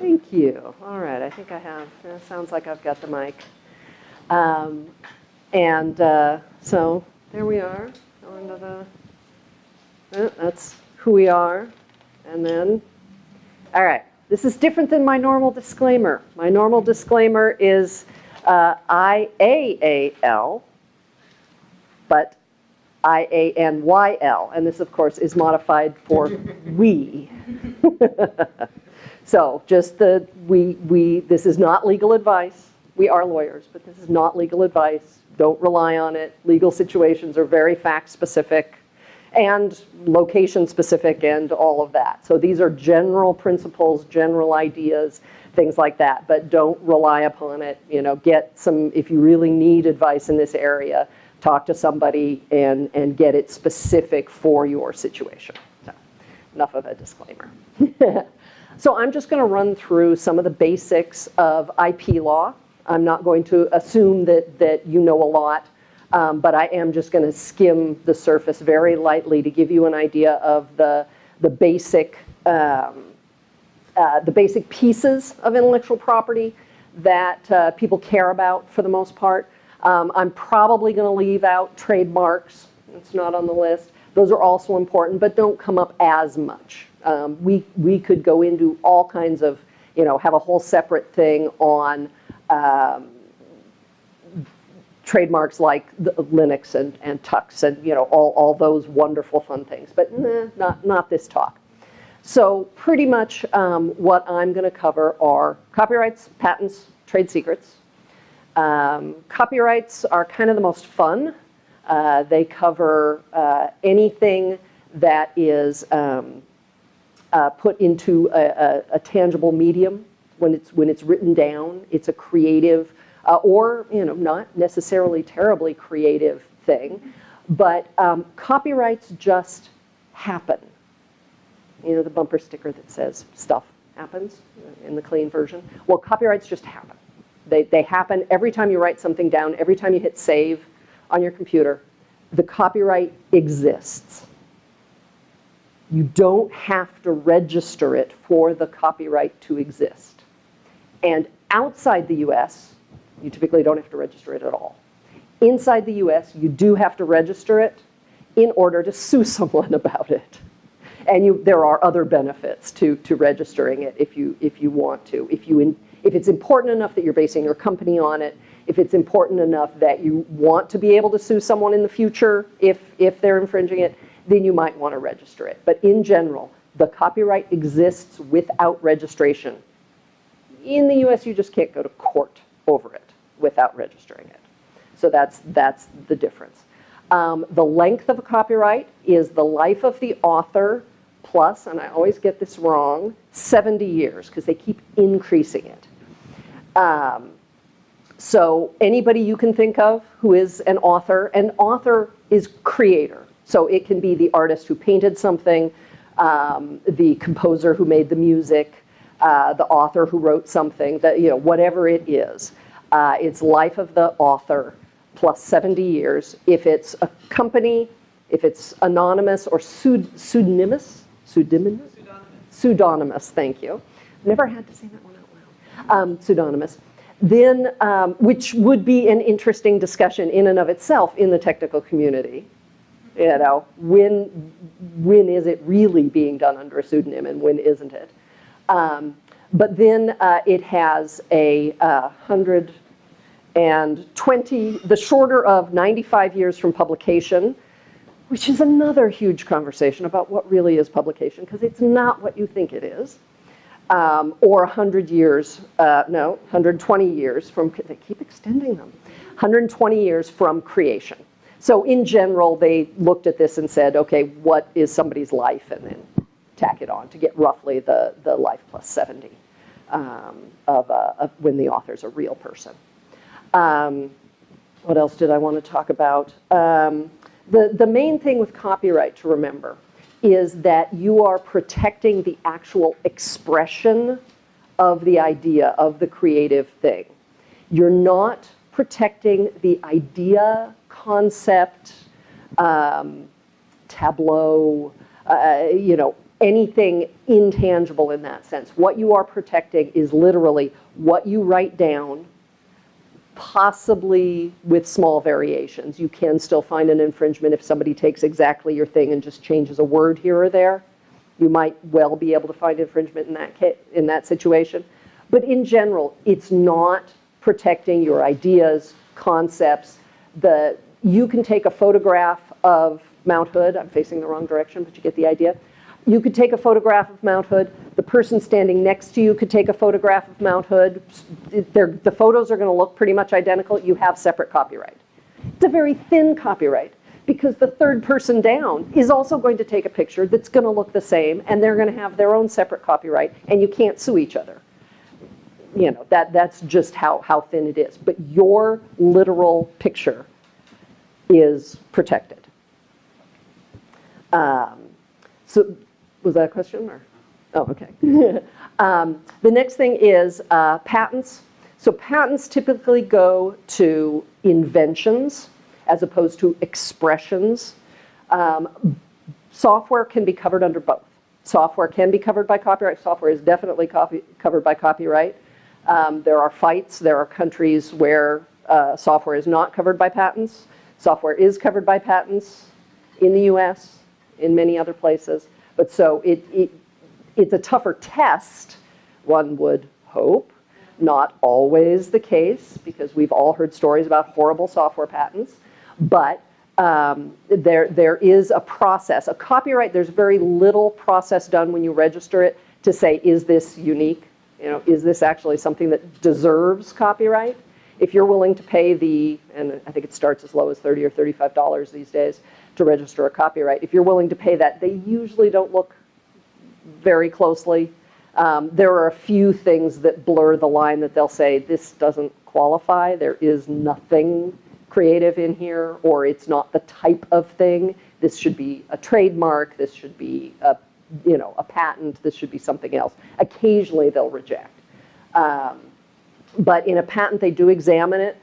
Thank you. All right, I think I have, sounds like I've got the mic. Um, And uh, so, there we are, the, uh, that's who we are. And then, all right, this is different than my normal disclaimer. My normal disclaimer is uh, I-A-A-L, but I-A-N-Y-L. And this, of course, is modified for we. So just the, we, we, this is not legal advice. We are lawyers, but this is not legal advice. Don't rely on it. Legal situations are very fact-specific and location-specific and all of that. So these are general principles, general ideas, things like that, but don't rely upon it. You know, get some, if you really need advice in this area, talk to somebody and, and get it specific for your situation. So enough of a disclaimer. So I'm just going to run through some of the basics of IP law. I'm not going to assume that, that you know a lot, um, but I am just going to skim the surface very lightly to give you an idea of the, the basic um, uh, the basic pieces of intellectual property that uh, people care about for the most part. Um, I'm probably going to leave out trademarks. It's not on the list. Those are also important, but don't come up as much. Um, we, we could go into all kinds of, you know, have a whole separate thing on um, trademarks like the, Linux and, and Tux and, you know, all, all those wonderful fun things. But nah, not, not this talk. So pretty much um, what I'm going to cover are copyrights, patents, trade secrets. Um, copyrights are kind of the most fun. Uh, they cover uh, anything that is um, uh, put into a, a, a, tangible medium when it's when it's written down. It's a creative uh, or you know not necessarily terribly creative thing, but um, copyrights just happen. You know the bumper sticker that says stuff happens in the clean version. Well, copyrights just happen. They, they happen every time you write something down, every time you hit save on your computer, the copyright exists. You don't have to register it for the copyright to exist. And outside the US, you typically don't have to register it at all. Inside the US, you do have to register it in order to sue someone about it. And you, there are other benefits to, to registering it if you, if you want to. If, you in, if it's important enough that you're basing your company on it, if it's important enough that you want to be able to sue someone in the future if, if they're infringing it, then you might want to register it. But in general, the copyright exists without registration. In the US, you just can't go to court over it without registering it. So that's, that's the difference. Um, the length of a copyright is the life of the author plus, and I always get this wrong, 70 years, because they keep increasing it. Um, so anybody you can think of who is an author, an author is creator. So it can be the artist who painted something, um, the composer who made the music, uh, the author who wrote something, that, you know, whatever it is. Uh, it's life of the author plus 70 years. If it's a company, if it's anonymous or pseud pseudonymous, pseudonymous? Pseudonymous. Thank you. Never had to say that one out loud. Um, pseudonymous. Then, um, which would be an interesting discussion in and of itself in the technical community. You know, when, when is it really being done under a pseudonym and when isn't it? Um, but then uh, it has a uh, 120, the shorter of 95 years from publication, which is another huge conversation about what really is publication, because it's not what you think it is. Um, or 100 years, uh, no, 120 years from, they keep extending them, 120 years from creation. So in general, they looked at this and said, okay, what is somebody's life? And then tack it on to get roughly the, the life plus 70 um, of, uh, of, when the author's a real person. Um, what else did I want to talk about? Um, the, the main thing with copyright to remember is that you are protecting the actual expression of the idea, of the creative thing. You're not protecting the idea concept, um, tableau, uh, you know, anything intangible in that sense. What you are protecting is literally what you write down, possibly with small variations. You can still find an infringement if somebody takes exactly your thing and just changes a word here or there. You might well be able to find infringement in that, in that situation. But in general, it's not protecting your ideas, concepts. The, you can take a photograph of Mount Hood. I'm facing the wrong direction, but you get the idea. You could take a photograph of Mount Hood. The person standing next to you could take a photograph of Mount Hood. They're, the photos are going to look pretty much identical. You have separate copyright. It's a very thin copyright because the third person down is also going to take a picture that's going to look the same and they're going to have their own separate copyright and you can't sue each other. You know, that, that's just how, how thin it is. But your literal picture is protected. Um, so, was that a question or? Oh, okay. um, the next thing is uh, patents. So patents typically go to inventions as opposed to expressions. Um, software can be covered under both. Software can be covered by copyright. Software is definitely copy, covered by copyright. Um, there are fights. There are countries where uh, software is not covered by patents. Software is covered by patents in the US, in many other places. But so it, it, it's a tougher test, one would hope. Not always the case, because we've all heard stories about horrible software patents. But um, there, there is a process. A copyright, there's very little process done when you register it to say, is this unique? You know, is this actually something that deserves copyright? If you're willing to pay the, and I think it starts as low as 30 or $35 these days to register a copyright, if you're willing to pay that, they usually don't look very closely. Um, there are a few things that blur the line that they'll say, this doesn't qualify, there is nothing creative in here, or it's not the type of thing. This should be a trademark, this should be a, you know, a patent, this should be something else. Occasionally they'll reject. Um, but in a patent, they do examine it.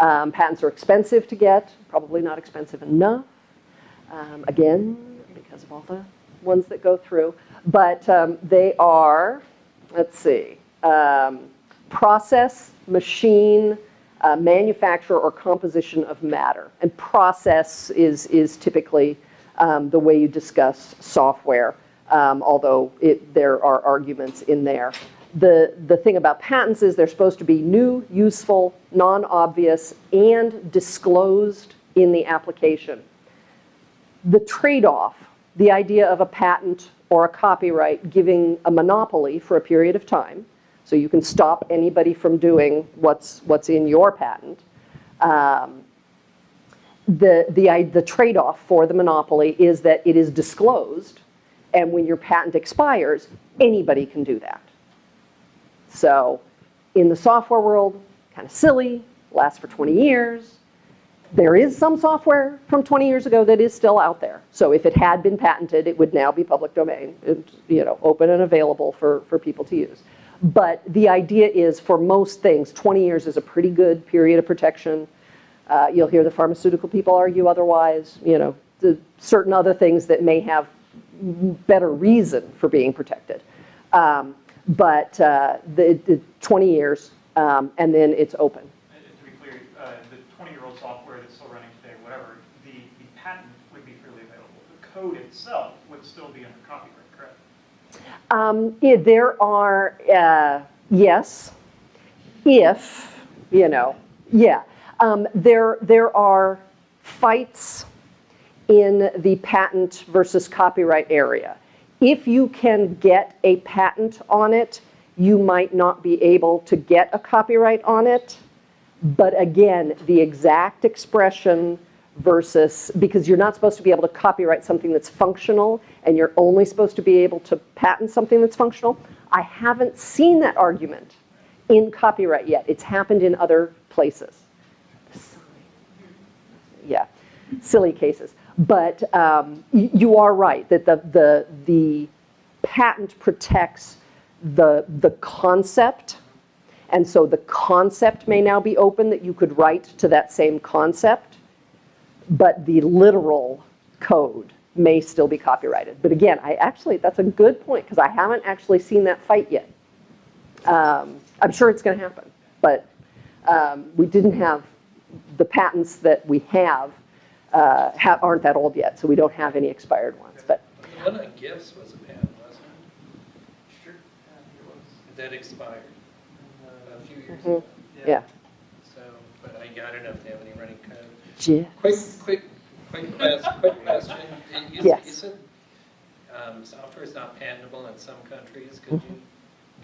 Um, patents are expensive to get, probably not expensive enough. Um, again, because of all the ones that go through. But um, they are, let's see, um, process, machine, uh, manufacture, or composition of matter. And process is, is typically um, the way you discuss software, um, although it, there are arguments in there. The, the thing about patents is they're supposed to be new, useful, non-obvious, and disclosed in the application. The trade-off, the idea of a patent or a copyright giving a monopoly for a period of time, so you can stop anybody from doing what's, what's in your patent. Um, the, the, the trade-off for the monopoly is that it is disclosed, and when your patent expires, anybody can do that. So in the software world, kind of silly, lasts for 20 years. There is some software from 20 years ago that is still out there. So if it had been patented, it would now be public domain, It's, you know, open and available for, for people to use. But the idea is for most things, 20 years is a pretty good period of protection. Uh, you'll hear the pharmaceutical people argue otherwise, you know, the certain other things that may have better reason for being protected. Um, but uh, the, the 20 years, um, and then it's open. And to be clear, uh, the 20-year-old software that's still running today, whatever, the, the patent would be freely available. The code itself would still be under copyright, correct? Um, yeah, there are, uh, yes, if, you know, yeah. Um, there, there are fights in the patent versus copyright area. If you can get a patent on it, you might not be able to get a copyright on it. But again, the exact expression versus, because you're not supposed to be able to copyright something that's functional and you're only supposed to be able to patent something that's functional. I haven't seen that argument in copyright yet. It's happened in other places. Yeah, silly cases. But um, you are right that the, the, the patent protects the, the concept. And so the concept may now be open that you could write to that same concept. But the literal code may still be copyrighted. But again, I actually, that's a good point, because I haven't actually seen that fight yet. Um, I'm sure it's going to happen, but um, we didn't have, the patents that we have uh, ha- aren't that old yet, so we don't have any expired ones, but The one on GIFs was a patent, wasn't it was, it? That expired uh, a few years Mhm. ago. yeah. So, but I, I don't know if they have any running code. Gee. Quick, quick, quick, quest- quick question. Is- Yes. Isn't, um, software is not patentable in some countries? Could you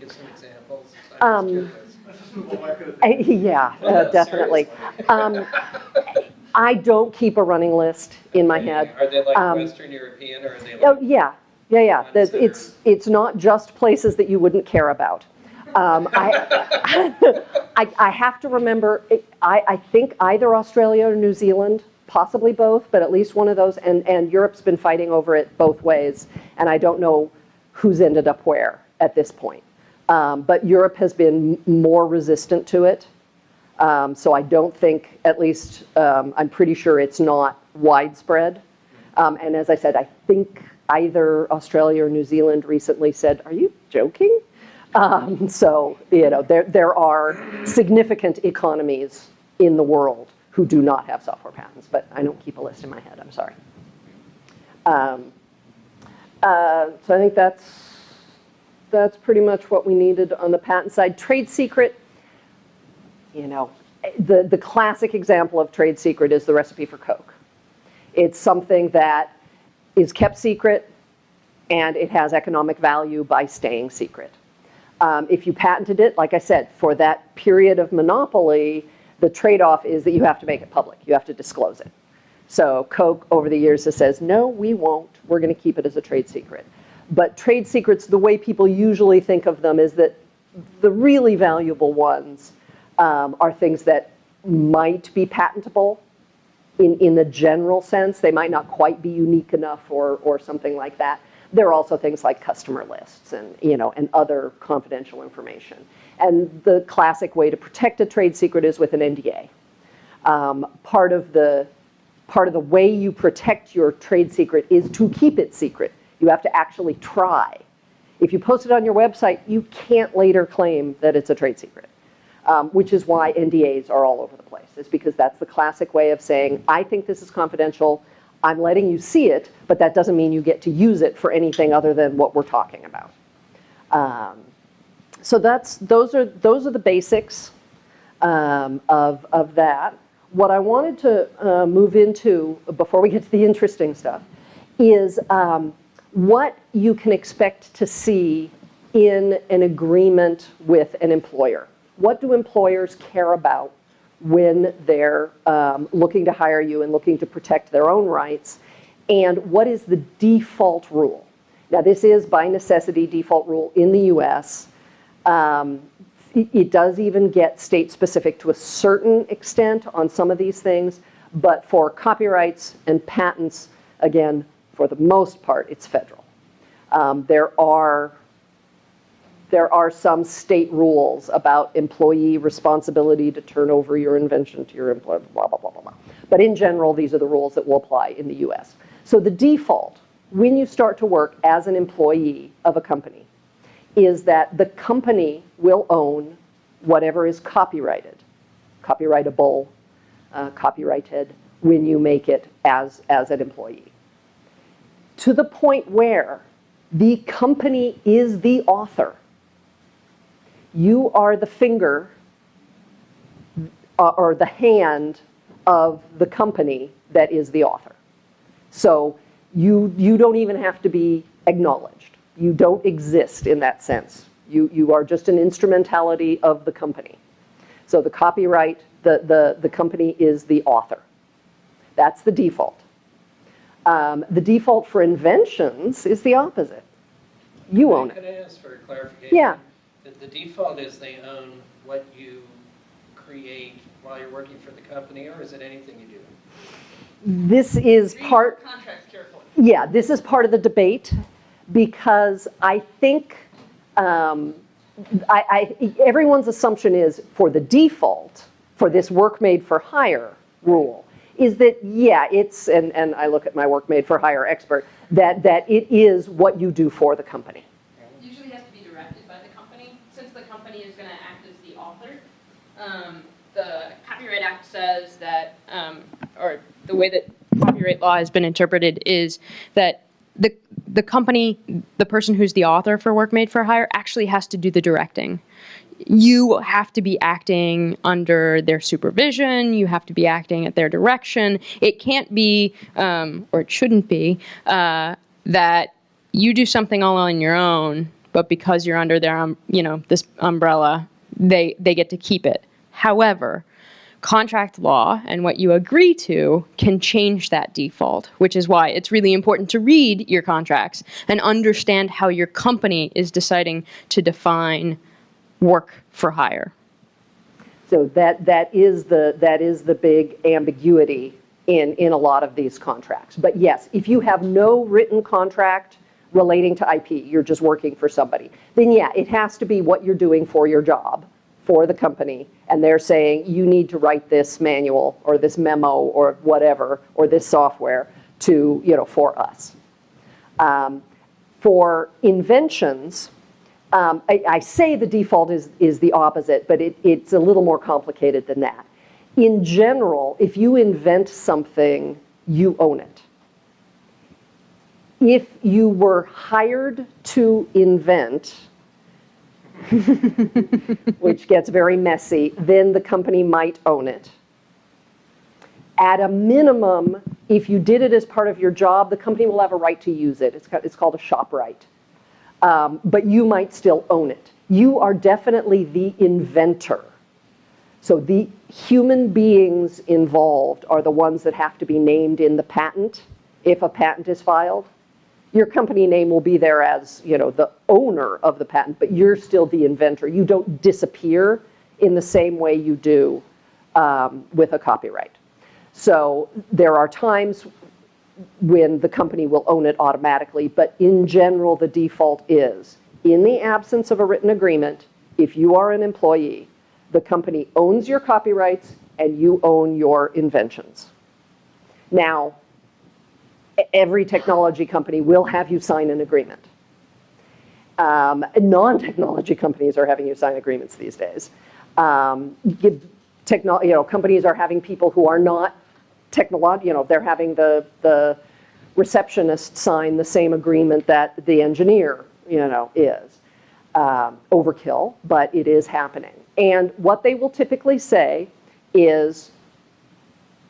give some examples? Um, just curious. Let's just move on. I Yeah, uh, definitely. Um, I don't keep a running list in my head. Are they like Um, Western European or are they Oh, yeah, yeah, yeah. There's- It's, it's not just places that you wouldn't care about. Um, I, I, I have to remember, it- I, I think either Australia or New Zealand, possibly both, but at least one of those, and, and Europe's been fighting over it both ways, and I don't know who's ended up where at this point. Um, But Europe has been more resistant to it. Um, So I don't think, at least, um, I'm pretty sure it's not widespread. Um, And as I said, I think either Australia or New Zealand recently said, are you joking? Um, So, you know, there, there are significant economies in the world who do not have software patents, but I don't keep a list in my head, I'm sorry. Um, uh, So I think that's, that's pretty much what we needed on the patent side. Trade secret, you know, the, the classic example of trade secret is the recipe for Coke. It's something that is kept secret and it has economic value by staying secret. Um, if you patented it, like I said, for that period of monopoly, the trade-off is that you have to make it public. You have to disclose it. So Coke over the years has says, no, we won't. We're going to keep it as a trade secret. But trade secrets, the way people usually think of them is that the really valuable ones um, are things that might be patentable in, in the general sense. They might not quite be unique enough or, or something like that. There are also things like customer lists and, you know, and other confidential information. And the classic way to protect a trade secret is with an NDA. Um, part of the part of the way you protect your trade secret is to keep it secret. You have to actually try. If you post it on your website, you can't later claim that it's a trade secret, um, which is why NDAs are all over the place. Is because that's the classic way of saying, I think this is confidential. I'm letting you see it, but that doesn't mean you get to use it for anything other than what we're talking about. Um, so that's those are those are the basics um, of of that. What I wanted to uh, move into before we get to the interesting stuff is um, what you can expect to see in an agreement with an employer. What do employers care about when they're um, looking to hire you and looking to protect their own rights? And what is the default rule? Now, this is by necessity default rule in the US. Um, It does even get state-specific to a certain extent on some of these things, but for copyrights and patents, again, for the most part, it's federal. Um, There are, there are some state rules about employee responsibility to turn over your invention to your employer, blah, blah, blah, blah, blah. But in general, these are the rules that will apply in the US. So the default, when you start to work as an employee of a company, is that the company will own whatever is copyrighted, copyrightable, uh, copyrighted, when you make it as, as an employee. To the point where the company is the author. You are the finger uh, or the hand of the company that is the author. So you, you don't even have to be acknowledged. You don't exist in that sense. You, you are just an instrumentality of the company. So the copyright, the, the, the company is the author. That's the default. Um, the default for inventions is the opposite. You own it. Could I ask for clarification? Yeah. The, the default is they own what you create while you're working for the company, or is it anything you do? This is Read part, Contracts carefully. yeah, this is part of the debate because I think, um, I, I, everyone's assumption is for the default, for this work made for hire rule, is that, yeah, it's, and, and I look at my work made for hire expert, that, that it is what you do for the company. usually has to be directed by the company, since the company is gonna act as the author. Um, the Copyright Act says that, um, or the way that copyright law has been interpreted is that the, the company, the person who's the author for Work Made for Hire actually has to do the directing. You have to be acting under their supervision, you have to be acting at their direction. It can't be, um, or it shouldn't be, uh, that you do something all on your own, but because you're under their, um, you know, this umbrella, they, they get to keep it. However, contract law and what you agree to can change that default, which is why it's really important to read your contracts and understand how your company is deciding to define work for hire. So that, that is the, that is the big ambiguity in, in a lot of these contracts. But yes, if you have no written contract relating to IP, you're just working for somebody, then yeah, it has to be what you're doing for your job, for the company, and they're saying, you need to write this manual, or this memo, or whatever, or this software to, you know, for us. Um, For inventions, um, I, I say the default is, is the opposite, but it, it's a little more complicated than that. In general, if you invent something, you own it. If you were hired to invent, which gets very messy, then the company might own it. At a minimum, if you did it as part of your job, the company will have a right to use it. It's, called a shop right um, but you might still own it. You are definitely the inventor. So the human beings involved are the ones that have to be named in the patent if a patent is filed. Your company name will be there as, you know, the owner of the patent, but you're still the inventor. You don't disappear in the same way you do um, with a copyright. So there are times when the company will own it automatically, but in general, the default is, in the absence of a written agreement, if you are an employee, the company owns your copyrights and you own your inventions. Now, every technology company will have you sign an agreement. Um, Non-technology companies are having you sign agreements these days. Um, you know, companies are having people who are not technolog, you know, they're having the, the receptionist sign the same agreement that the engineer, you know, is. Um, Overkill, but it is happening. And what they will typically say is,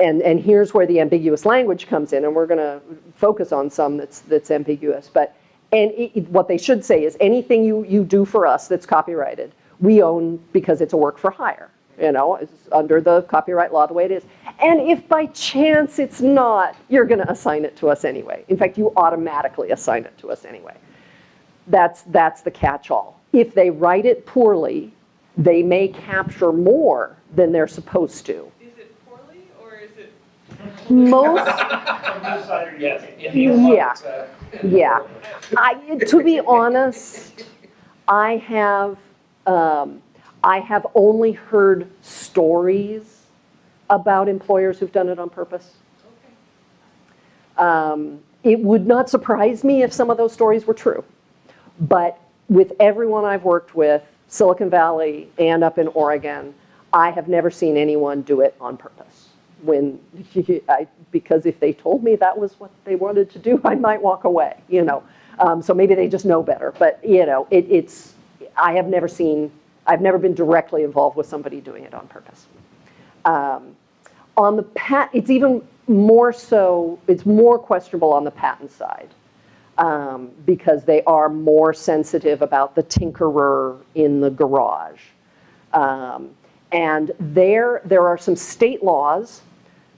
and, and here's where the ambiguous language comes in, and we're going to focus on some that's, that's ambiguous, but, and it, what they should say is, anything you, you do for us that's copyrighted, we own because it's a work for hire, you know, it's under the copyright law the way it is. And if by chance it's not, you're going to assign it to us anyway. In fact, you automatically assign it to us anyway. That's, that's the catch-all. If they write it poorly, they may capture more than they're supposed to. Is it poorly or is it? Most. Yeah. Yeah. I, to be honest, I have, um, I have only heard stories about employers who've done it on purpose. Um, It would not surprise me if some of those stories were true. But with everyone I've worked with, Silicon Valley and up in Oregon, I have never seen anyone do it on purpose. When, I, because if they told me that was what they wanted to do, I might walk away, you know. Um, so maybe they just know better. But, you know, it, it's, I have never seen, I've never been directly involved with somebody doing it on purpose. Um, On the pat, it's even more so, it's more questionable on the patent side um, because they are more sensitive about the tinkerer in the garage. Um, And there, there are some state laws.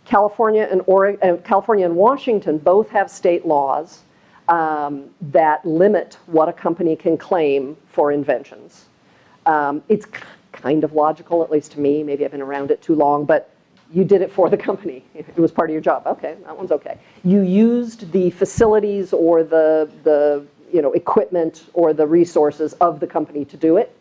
California and Oregon, California and Washington both have state laws um, that limit what a company can claim for inventions. Um, It's kind of logical, at least to me, maybe I've been around it too long, but you did it for the company. It was part of your job, okay, that one's okay. You used the facilities or the, the, you know, equipment or the resources of the company to do it.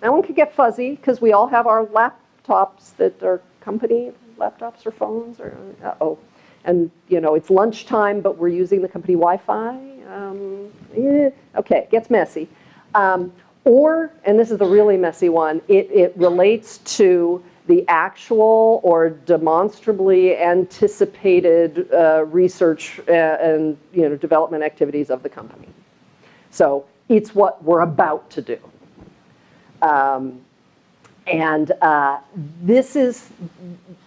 That one could get fuzzy, because we all have our laptops that are company laptops or phones or, uh-oh. And, you know, it's lunchtime, but we're using the company Wi-Fi. Um, eh, Okay, it gets messy. Um, Or, and this is the really messy one, it, it relates to the actual or demonstrably anticipated uh, research uh, and, you know, development activities of the company. So it's what we're about to do. Um, And uh, this is,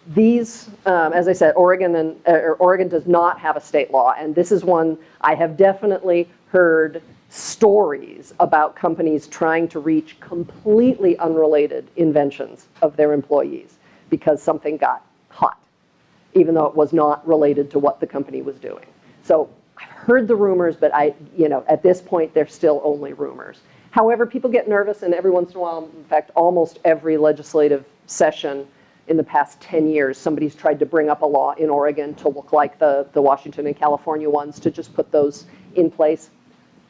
these, um, as I said, Oregon and, uh, Oregon does not have a state law. And this is one, I have definitely heard stories about companies trying to reach completely unrelated inventions of their employees because something got hot, even though it was not related to what the company was doing. So I've heard the rumors, but I, you know, at this point, they're still only rumors. However, people get nervous, and every once in a while, in fact, almost every legislative session in the past 10 years, somebody's tried to bring up a law in Oregon to look like the, the Washington and California ones, to just put those in place.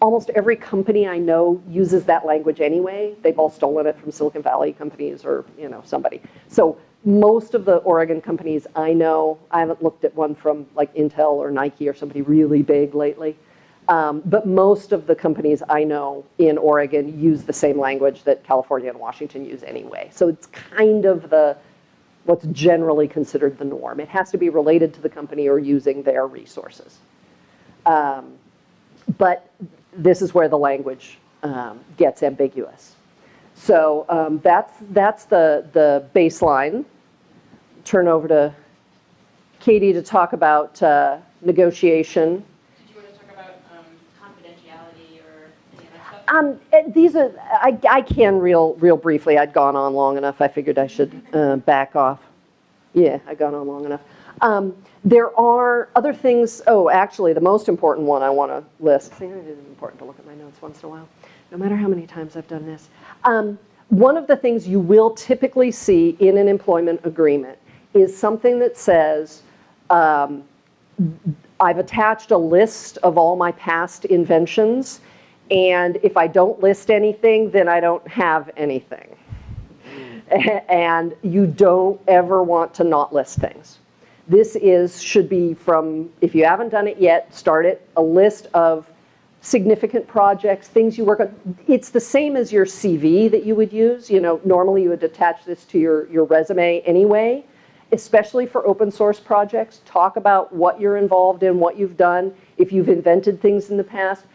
Almost every company I know uses that language anyway. They've all stolen it from Silicon Valley companies or, you know, somebody. So most of the Oregon companies I know, I haven't looked at one from like Intel or Nike or somebody really big lately. Um, But most of the companies I know in Oregon use the same language that California and Washington use anyway. So it's kind of the, what's generally considered the norm. It has to be related to the company or using their resources. Um, But this is where the language um, gets ambiguous. So um, that's, that's the, the baseline. Turn over to Katie to talk about uh, negotiation. Did you want to talk about um, confidentiality or any of that stuff? Um, eh, these are, I, I can real, real briefly, I'd gone on long enough, I figured I should uh, back off. Yeah, I'd gone on long enough. Um, There are other things, oh, actually, the most important one I want to list, see, it is important to look at my notes once in a while, no matter how many times I've done this. Um, One of the things you will typically see in an employment agreement is something that says, um, I've attached a list of all my past inventions, and if I don't list anything, then I don't have anything. And you don't ever want to not list things. This is, should be from, if you haven't done it yet, start it, a list of significant projects, things you work on. It's the same as your CV that you would use. You know, normally you would attach this to your, your resume anyway, especially for open source projects. Talk about what you're involved in, what you've done, if you've invented things in the past.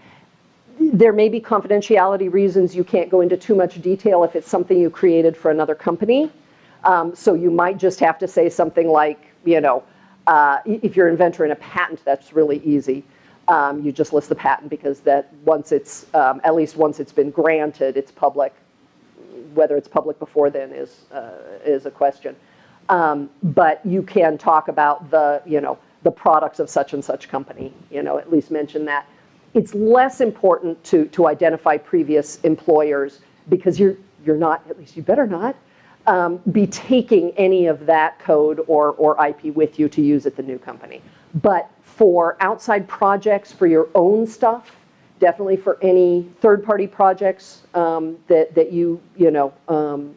There may be confidentiality reasons you can't go into too much detail if it's something you created for another company. Um, So you might just have to say something like, you know, uh, if you're an inventor in a patent, that's really easy. Um, You just list the patent because that, once it's, um, at least once it's been granted, it's public. Whether it's public before then is, uh, is a question. Um, But you can talk about the, you know, the products of such and such company, you know, at least mention that. It's less important to, to identify previous employers because you're, you're not, at least you better not, um, be taking any of that code or, or IP with you to use at the new company. But for outside projects, for your own stuff, definitely for any third-party projects um, that, that you, you know, um,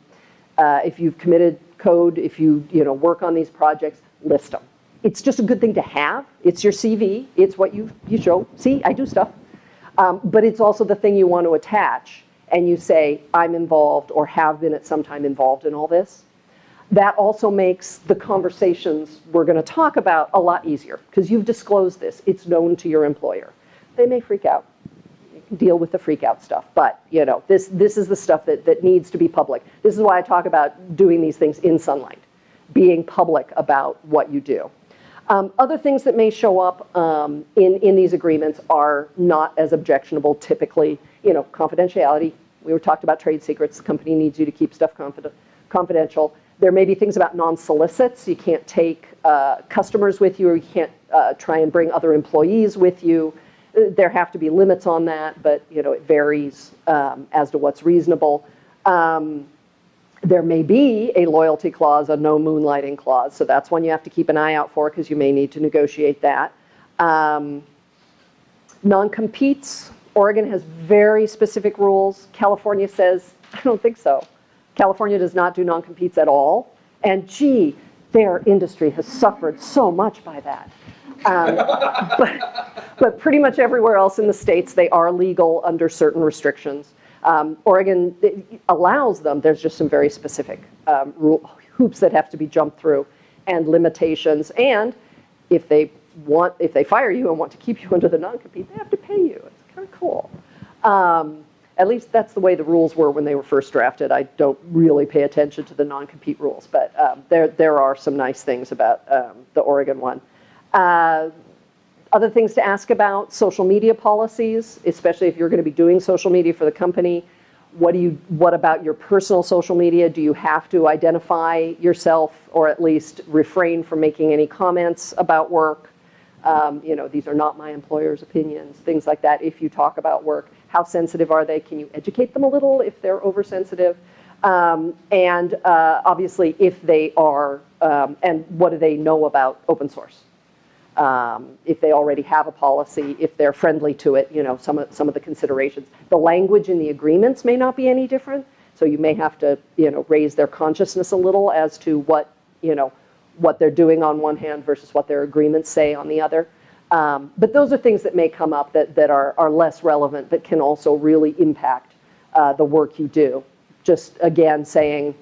uh, if you've committed code, if you, you know, work on these projects, list them. It's just a good thing to have. It's your CV. It's what you, you show. See, I do stuff. Um, But it's also the thing you want to attach, and you say, I'm involved or have been at some time involved in all this. That also makes the conversations we're going to talk about a lot easier, because you've disclosed this. It's known to your employer. They may freak out. Deal with the freak out stuff, but, you know, this, this is the stuff that, that needs to be public. This is why I talk about doing these things in sunlight, being public about what you do. Um, Other things that may show up um, in, in these agreements are not as objectionable typically. You know, confidentiality, we were talked about trade secrets, the company needs you to keep stuff confiden- confidential. There may be things about non-solicits, you can't take uh, customers with you, or you can't uh, try and bring other employees with you. Uh, There have to be limits on that, but, you know, it varies um, as to what's reasonable. Um, there may be a loyalty clause, a no moonlighting clause, so that's one you have to keep an eye out for because you may need to negotiate that. Um, Non-competes, Oregon has very specific rules. California says, I don't think so. California does not do non-competes at all. And gee, their industry has suffered so much by that. Um, but, but pretty much everywhere else in the states, they are legal under certain restrictions. Um, Oregon allows them, there's just some very specific um, rule, hoops that have to be jumped through and limitations. And if they want, if they fire you and want to keep you under the non-compete, they have to pay you. It's kind of cool. Um, at least that's the way the rules were when they were first drafted. I don't really pay attention to the non-compete rules, but um, there, there are some nice things about um, the Oregon one. Uh, other things to ask about, social media policies, especially if you're going to be doing social media for the company. What do you, what about your personal social media? Do you have to identify yourself or at least refrain from making any comments about work? Um, you know, these are not my employer's opinions, things like that. If you talk about work, how sensitive are they? Can you educate them a little if they're oversensitive? Um, and uh, obviously, if they are, um, and what do they know about open source? Um, if they already have a policy, if they're friendly to it, you know, some of, some of the considerations. The language in the agreements may not be any different, so you may have to, you know, raise their consciousness a little as to what, you know, what they're doing on one hand versus what their agreements say on the other. Um, but those are things that may come up that, that are, are less relevant, but can also really impact uh, the work you do. Just again saying,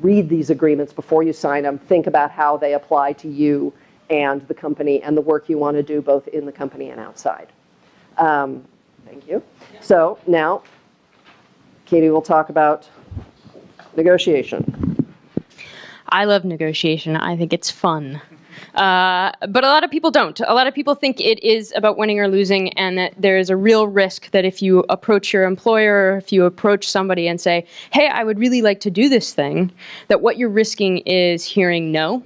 read these agreements before you sign them, think about how they apply to you, and the company and the work you want to do both in the company and outside. Um, thank you. So now, Katie will talk about negotiation. I love negotiation. I think it's fun. Uh, but a lot of people don't. A lot of people think it is about winning or losing, and that there is a real risk that if you approach your employer, if you approach somebody and say, hey, I would really like to do this thing, that what you're risking is hearing no,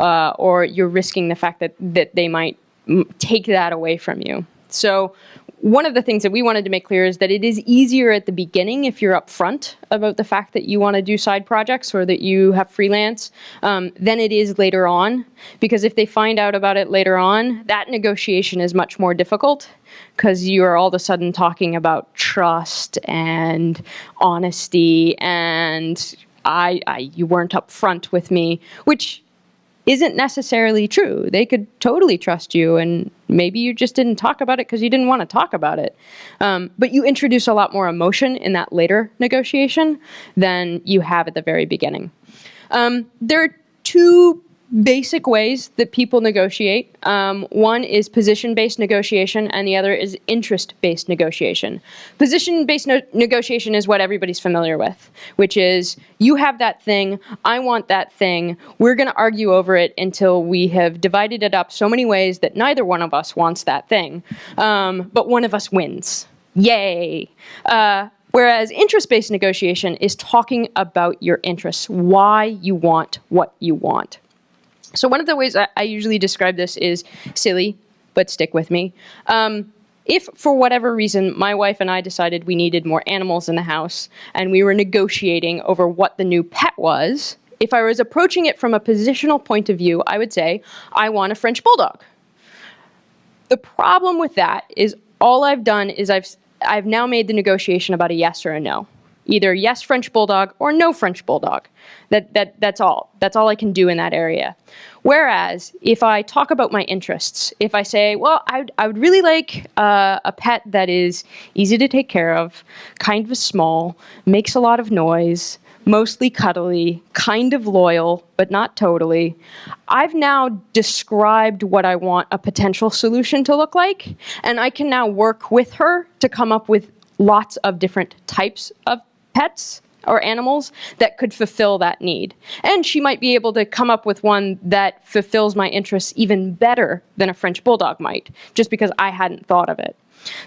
uh, or you're risking the fact that, that they might take that away from you. So one of the things that we wanted to make clear is that it is easier at the beginning if you're upfront about the fact that you want to do side projects or that you have freelance um, than it is later on. Because if they find out about it later on, that negotiation is much more difficult because you are all of a sudden talking about trust and honesty and I, I you weren't upfront with me, which isn't necessarily true. They could totally trust you, and maybe you just didn't talk about it because you didn't want to talk about it. Um, but you introduce a lot more emotion in that later negotiation than you have at the very beginning. Um, there are two basic ways that people negotiate. Um, one is position-based negotiation, and the other is interest-based negotiation. Position-based no negotiation is what everybody's familiar with, which is you have that thing, I want that thing, we're going to argue over it until we have divided it up so many ways that neither one of us wants that thing, um, but one of us wins. Yay! Uh, Whereas interest-based negotiation is talking about your interests, why you want what you want. So one of the ways I, I usually describe this is silly, but stick with me. Um, if for whatever reason my wife and I decided we needed more animals in the house and we were negotiating over what the new pet was, if I was approaching it from a positional point of view, I would say, I want a French Bulldog. The problem with that is all I've done is I've, I've now made the negotiation about a yes or a no either yes French Bulldog or no French Bulldog. That, that, that's all. That's all I can do in that area. Whereas if I talk about my interests, if I say, well, I I would really like uh, a pet that is easy to take care of, kind of small, makes a lot of noise, mostly cuddly, kind of loyal, but not totally. I've now described what I want a potential solution to look like, and I can now work with her to come up with lots of different types of pets or animals that could fulfill that need. And she might be able to come up with one that fulfills my interests even better than a French Bulldog might, just because I hadn't thought of it.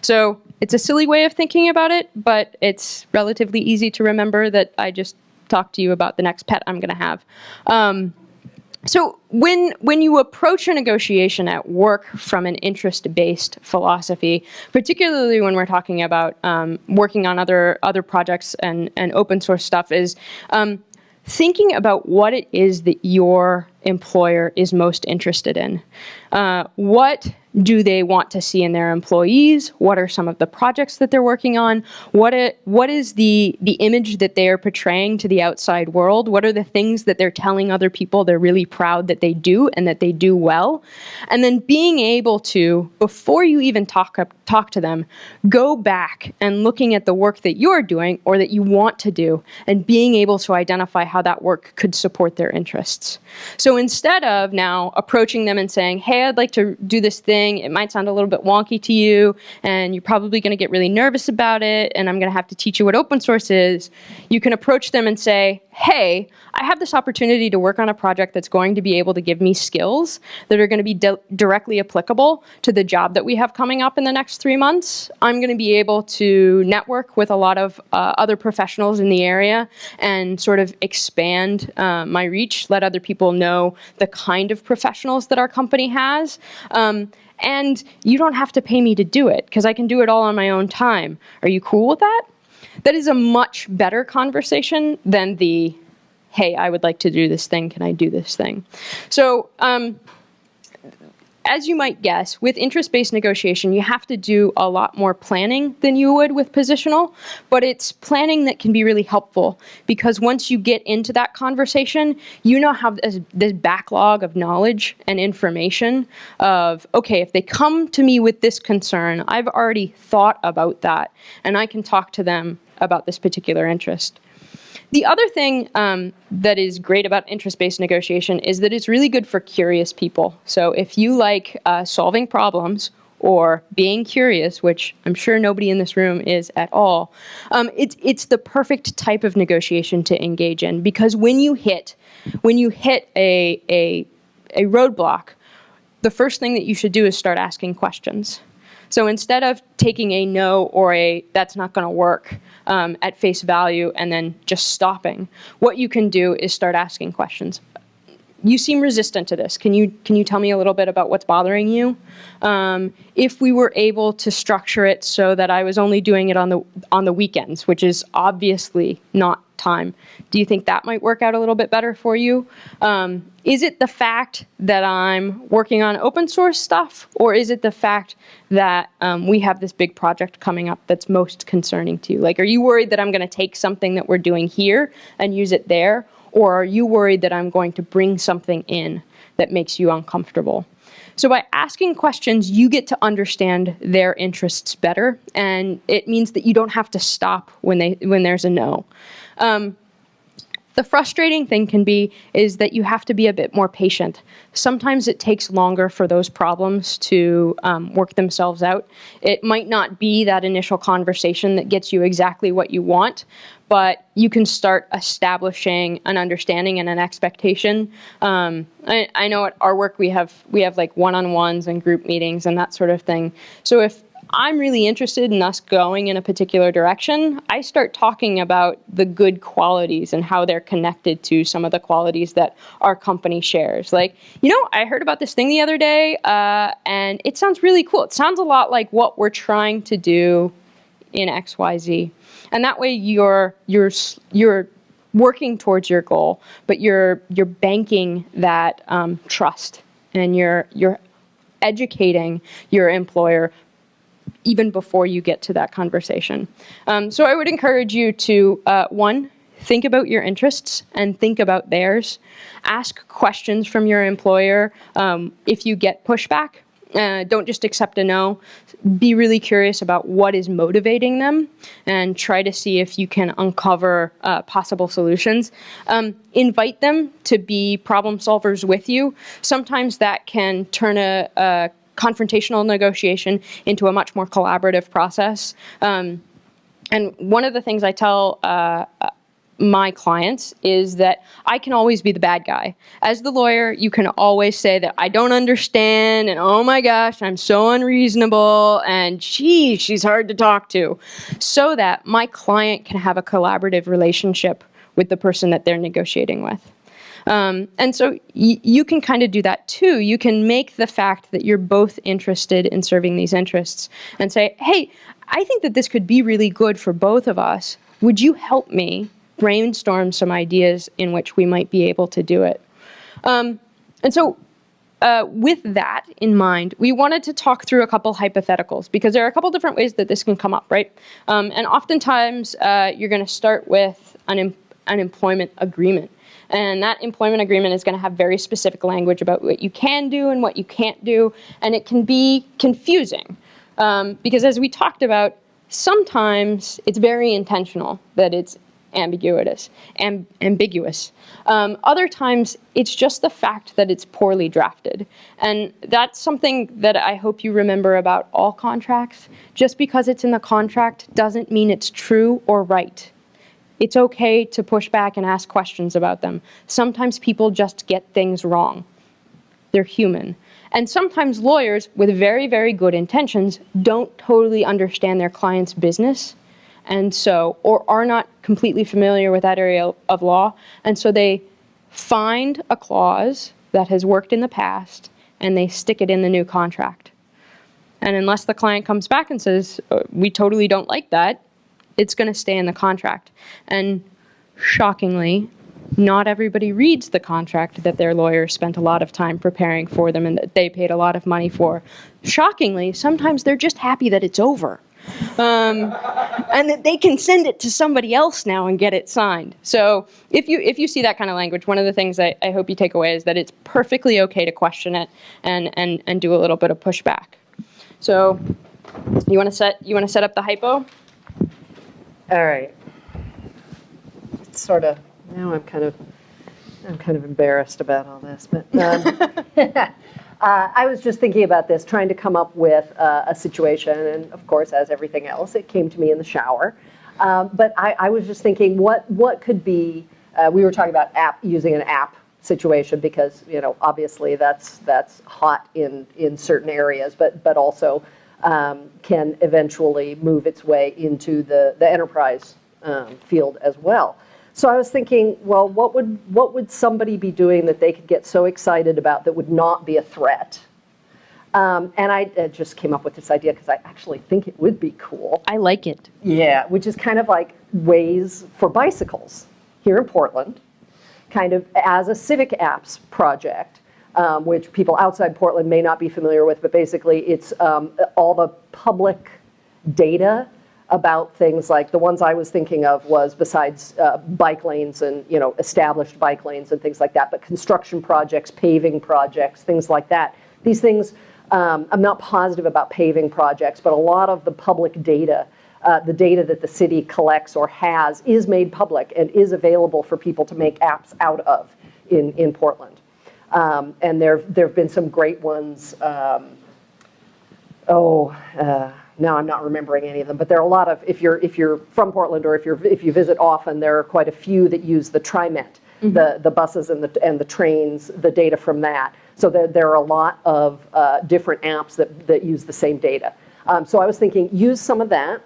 So it's a silly way of thinking about it, but it's relatively easy to remember that I just talked to you about the next pet I'm going to have. Um, so when when you approach a negotiation at work from an interest-based philosophy, particularly when we're talking about um, working on other other projects and and open source stuff, is um, thinking about what it is that your employer is most interested in. Uh, what do they want to see in their employees? What are some of the projects that they're working on? What it, what is the the image that they are portraying to the outside world? What are the things that they're telling other people they're really proud that they do and that they do well? And then being able to before you even talk up, talk to them, go back and looking at the work that you're doing or that you want to do and being able to identify how that work could support their interests. So instead of now approaching them and saying, "Hey, I'd like to do this thing it might sound a little bit wonky to you, and you're probably going to get really nervous about it, and I'm going to have to teach you what open source is. You can approach them and say, hey, I have this opportunity to work on a project that's going to be able to give me skills that are going to be directly applicable to the job that we have coming up in the next three months. I'm going to be able to network with a lot of uh, other professionals in the area and sort of expand uh, my reach, let other people know the kind of professionals that our company has. Um, and you don't have to pay me to do it because I can do it all on my own time. Are you cool with that? That is a much better conversation than the, hey, I would like to do this thing, can I do this thing? So um, as you might guess, with interest-based negotiation, you have to do a lot more planning than you would with positional, but it's planning that can be really helpful because once you get into that conversation, you now have this, this backlog of knowledge and information of, okay, if they come to me with this concern, I've already thought about that, and I can talk to them about this particular interest. The other thing um, that is great about interest-based negotiation is that it's really good for curious people. So if you like uh, solving problems or being curious, which I'm sure nobody in this room is at all, um, it's, it's the perfect type of negotiation to engage in because when you hit, when you hit a, a, a roadblock, the first thing that you should do is start asking questions. So instead of taking a no or a that's not going to work um, at face value and then just stopping, what you can do is start asking questions. You seem resistant to this. Can you can you tell me a little bit about what's bothering you? Um, if we were able to structure it so that I was only doing it on the on the weekends, which is obviously not time. Do you think that might work out a little bit better for you? Um, is it the fact that I'm working on open source stuff, or is it the fact that um, we have this big project coming up that's most concerning to you? Like, are you worried that I'm going to take something that we're doing here and use it there, or are you worried that I'm going to bring something in that makes you uncomfortable? So by asking questions, you get to understand their interests better, and it means that you don't have to stop when they when there's a no. Um, the frustrating thing can be is that you have to be a bit more patient. Sometimes it takes longer for those problems to um, work themselves out. It might not be that initial conversation that gets you exactly what you want, but you can start establishing an understanding and an expectation. Um, I, I know at our work we have we have like one-on-ones and group meetings and that sort of thing. So if I'm really interested in us going in a particular direction, I start talking about the good qualities and how they're connected to some of the qualities that our company shares. Like, you know, I heard about this thing the other day, uh, and it sounds really cool. It sounds a lot like what we're trying to do in XYZ. And that way you're, you're, you're working towards your goal, but you're, you're banking that um, trust and you're, you're educating your employer even before you get to that conversation. Um, so I would encourage you to, uh, one, think about your interests and think about theirs. Ask questions from your employer um, if you get pushback. Uh, don't just accept a no. Be really curious about what is motivating them and try to see if you can uncover uh, possible solutions. Um, invite them to be problem solvers with you. Sometimes that can turn a, a confrontational negotiation into a much more collaborative process. Um, and one of the things I tell uh, my clients is that I can always be the bad guy. As the lawyer, you can always say that I don't understand and oh my gosh, I'm so unreasonable and gee, she's hard to talk to. So that my client can have a collaborative relationship with the person that they're negotiating with. Um, and so you can kind of do that too. You can make the fact that you're both interested in serving these interests and say, hey, I think that this could be really good for both of us. Would you help me brainstorm some ideas in which we might be able to do it? Um, and so uh, with that in mind, we wanted to talk through a couple hypotheticals because there are a couple different ways that this can come up, right? Um, and oftentimes uh, you're going to start with an, em- an employment agreement. And that employment agreement is going to have very specific language about what you can do and what you can't do. And it can be confusing um, because, as we talked about, sometimes it's very intentional that it's ambiguous. Am- ambiguous. Um, other times, it's just the fact that it's poorly drafted. And that's something that I hope you remember about all contracts. Just because it's in the contract doesn't mean it's true or right. It's okay to push back and ask questions about them. Sometimes people just get things wrong. They're human. And sometimes lawyers with very, very good intentions don't totally understand their client's business and so, or are not completely familiar with that area of law. And so they find a clause that has worked in the past and they stick it in the new contract. And unless the client comes back and says, "Uh, we totally don't like that, it's going to stay in the contract. And shockingly, not everybody reads the contract that their lawyer spent a lot of time preparing for them and that they paid a lot of money for. Shockingly, sometimes they're just happy that it's over. Um, and that they can send it to somebody else now and get it signed. So if you if you see that kind of language, one of the things I, I hope you take away is that it's perfectly okay to question it and and and do a little bit of pushback. So you want to set you want to set up the hypo? All right. It's sort of, now I'm kind of, I'm kind of embarrassed about all this, but um, uh, I was just thinking about this, trying to come up with uh, a situation, and of course, as everything else, it came to me in the shower. Um, But I, I was just thinking, what, what could be, uh, we were talking about app, using an app situation because, you know, obviously that's, that's hot in, in certain areas, but, but also um, can eventually move its way into the, the enterprise um, field as well. So I was thinking, well, what would, what would somebody be doing that they could get so excited about that would not be a threat? Um, and I uh, just came up with this idea because I actually think it would be cool. I like it. Yeah, which is kind of like Waze for bicycles here in Portland, kind of as a civic apps project, um, which people outside Portland may not be familiar with, but basically it's um, all the public data about things like the ones I was thinking of was besides uh, bike lanes and you know established bike lanes and things like that, but construction projects, paving projects, things like that. These things, um, I'm not positive about paving projects, but a lot of the public data, uh, the data that the city collects or has, is made public and is available for people to make apps out of in in Portland. Um, and there there have been some great ones. Um, oh, uh, now I'm not remembering any of them, but there are a lot of, if you're, if you're from Portland or if you're, if you visit often, there are quite a few that use the TriMet, the, the buses and the, and the trains, the data from that. So there, there are a lot of uh, different apps that, that use the same data. Um, so I was thinking, use some of that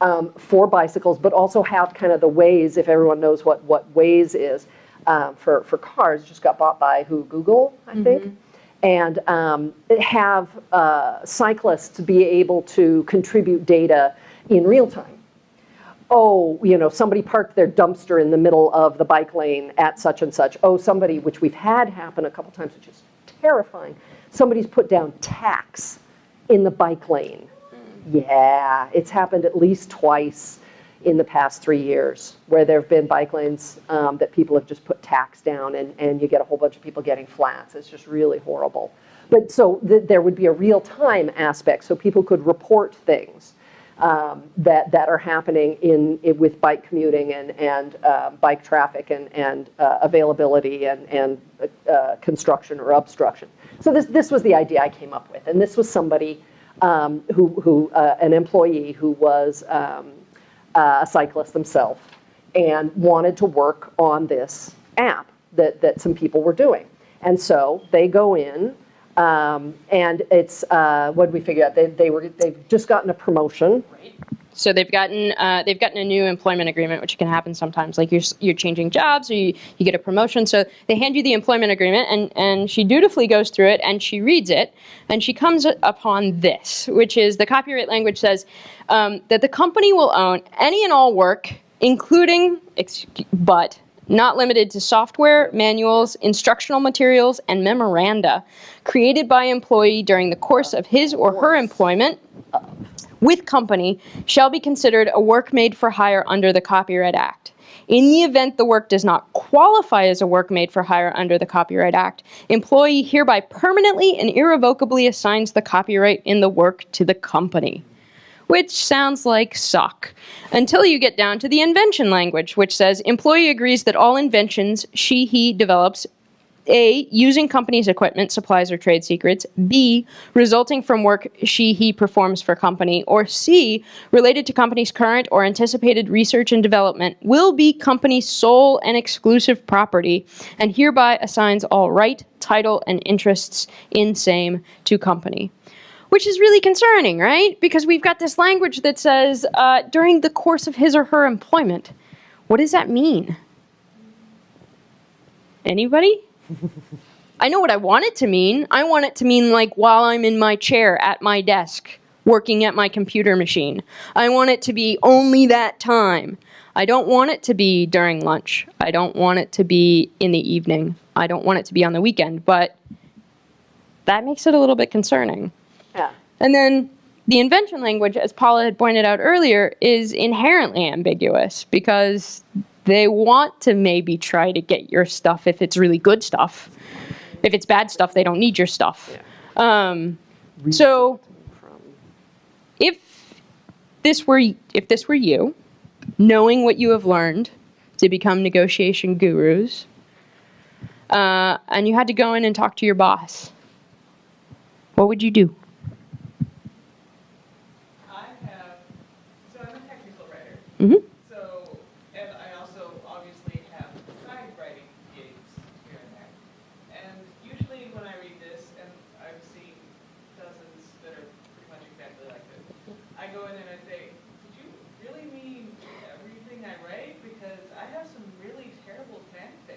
um, for bicycles, but also have kind of the Waze, if everyone knows what, what Waze is, um, for, for cars, just got bought by who, Google, I think? and um, have uh, cyclists be able to contribute data in real time. Oh, you know, somebody parked their dumpster in the middle of the bike lane at such and such. Oh, somebody, which we've had happen a couple times, which is terrifying. Somebody's put down tacks in the bike lane. Yeah, it's happened at least twice in the past three years, where there have been bike lanes um, that people have just put tacks down and, and you get a whole bunch of people getting flats. It's just really horrible. But so th- there would be a real-time aspect, so people could report things um, that, that are happening in, in- with bike commuting and, and uh, bike traffic and, and uh, availability and, and uh, construction or obstruction. So this, this was the idea I came up with. And this was somebody um, who, who uh, an employee who was um, uh, a cyclist themselves and wanted to work on this app that, that some people were doing. And so they go in, um, and it's, uh, what did we figure out? They, they were, they've just gotten a promotion. So they've gotten uh, they've gotten a new employment agreement, which can happen sometimes. Like you're you're changing jobs or you, you get a promotion. So they hand you the employment agreement, and and she dutifully goes through it and she reads it, and she comes upon this, which is the copyright language says um, that the company will own any and all work, including but not limited to software, manuals, instructional materials, and memoranda created by employee during the course of his or her employment with company shall be considered a work made for hire under the Copyright Act. In the event the work does not qualify as a work made for hire under the Copyright Act, employee hereby permanently and irrevocably assigns the copyright in the work to the company. Which sounds like suck. Until you get down to the invention language, which says employee agrees that all inventions she, he develops a. Using company's equipment, supplies, or trade secrets. B. Resulting from work she, he performs for company. Or C. Related to company's current or anticipated research and development will be company's sole and exclusive property and hereby assigns all right, title, and interests in same to company. Which is really concerning, right? Because we've got this language that says uh, during the course of his or her employment. What does that mean? Anybody? I know what I want it to mean. I want it to mean like while I'm in my chair at my desk working at my computer machine. I want it to be only that time. I don't want it to be during lunch. I don't want it to be in the evening. I don't want it to be on the weekend, but that makes it a little bit concerning. Yeah. And then the invention language, as Paula had pointed out earlier, is inherently ambiguous because they want to maybe try to get your stuff if it's really good stuff. If it's bad stuff, they don't need your stuff. Um, so if this were if this were you, knowing what you have learned to become negotiation gurus, uh, and you had to go in and talk to your boss, what would you do? I have, so I'm a technical writer. Mhm.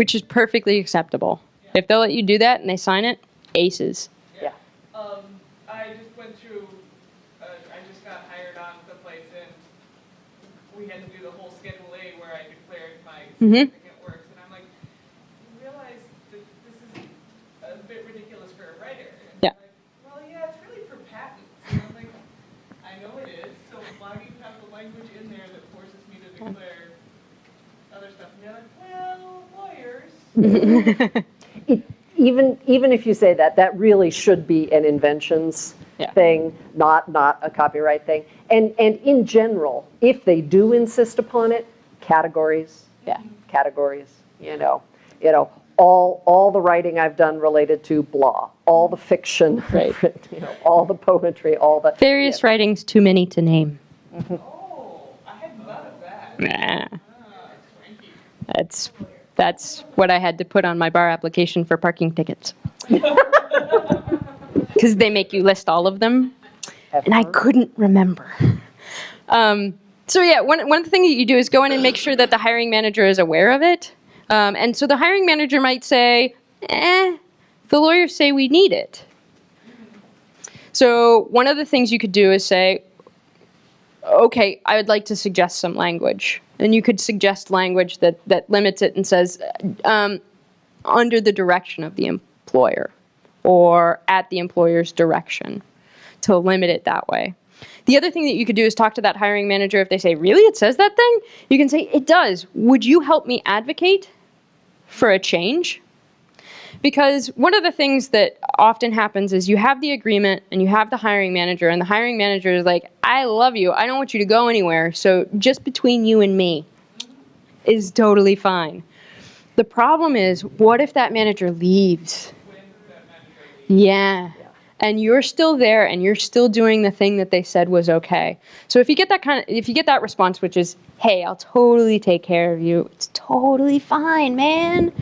Which is perfectly acceptable. If they'll let you do that and they sign it, aces. Yeah. Um, I just went through, uh, I just got hired on someplace and we had to do the whole Schedule A where I declared my Mhm. significant works. And I'm like, you realize that this is a bit ridiculous for a writer. And Yeah. they're like, Well, yeah, it's really for patents. And I'm like, I know it is, so why do you have the language in there that forces me to declare other stuff? And they're like, well, lawyers. It- Even, even if you say that, that really should be an inventions Yeah. thing, not, not a copyright thing. And, and in general, if they do insist upon it, categories, Yeah. categories, you know, you know, all, all the writing I've done related to blah, all the fiction, Right. you know, all the poetry, all the. Various writings, too many to name. Oh, I hadn't thought of that. Nah, Ah, Frankie. that's that's what I had to put on my bar application for parking tickets. Because they make you list all of them, and I couldn't remember. Um, so yeah, one one thing that you do is go in and make sure that the hiring manager is aware of it. Um, and so the hiring manager might say, "Eh, the lawyers say we need it." So one of the things you could do is say, okay, I would like to suggest some language. And you could suggest language that, that limits it and says, um, under the direction of the employer or at the employer's direction to limit it that way. The other thing that you could do is talk to that hiring manager if they say, really, it says that thing? You can say, it does. Would you help me advocate for a change? Because one of the things that often happens is you have the agreement and you have the hiring manager, and the hiring manager is like, I love you. I don't want you to go anywhere. So just between you and me is totally fine. The problem is, what if that manager leaves? Leaves. Yeah. and you're still there and you're still doing the thing that they said was okay. So if you get that kind of if you get that response which is, "Hey, I'll totally take care of you. It's totally fine, man."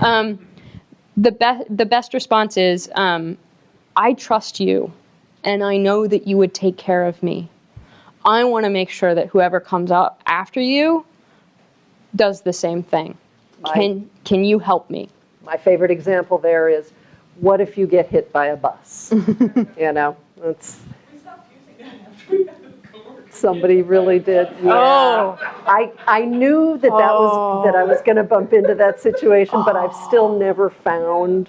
Um, the best the best response is, um, "I trust you, and I know that you would take care of me. I want to make sure that whoever comes up after you does the same thing. My- Can can you help me?" My favorite example there is, what if you get hit by a bus? You know, it's, We stopped using that after we had the coworkers. Somebody really did. yeah. Oh. I, I knew that that was, that I was going to bump into that situation, but I've still never found,